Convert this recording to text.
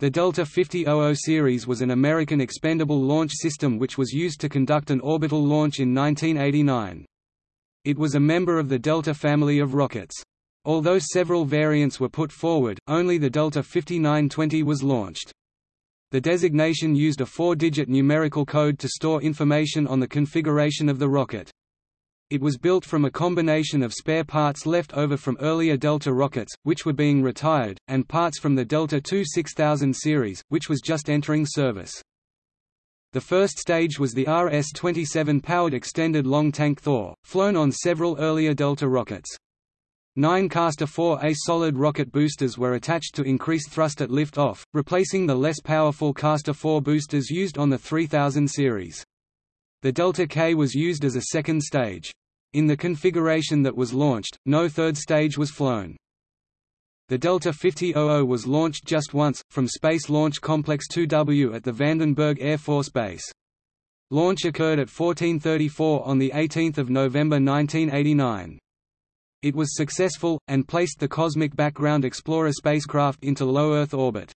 The Delta 5000 series was an American expendable launch system which was used to conduct an orbital launch in 1989. It was a member of the Delta family of rockets. Although several variants were put forward, only the Delta 5920 was launched. The designation used a four-digit numerical code to store information on the configuration of the rocket. It was built from a combination of spare parts left over from earlier Delta rockets, which were being retired, and parts from the Delta II 6000 series, which was just entering service. The first stage was the RS-27 powered extended long tank Thor, flown on several earlier Delta rockets. Nine Castor 4A solid rocket boosters were attached to increase thrust at lift-off, replacing the less powerful Castor 4 boosters used on the 3000 series. The Delta K was used as a second stage. In the configuration that was launched, no third stage was flown. The Delta 5000 was launched just once, from Space Launch Complex 2W at the Vandenberg Air Force Base. Launch occurred at 1434 on 18 November 1989. It was successful, and placed the Cosmic Background Explorer spacecraft into low Earth orbit.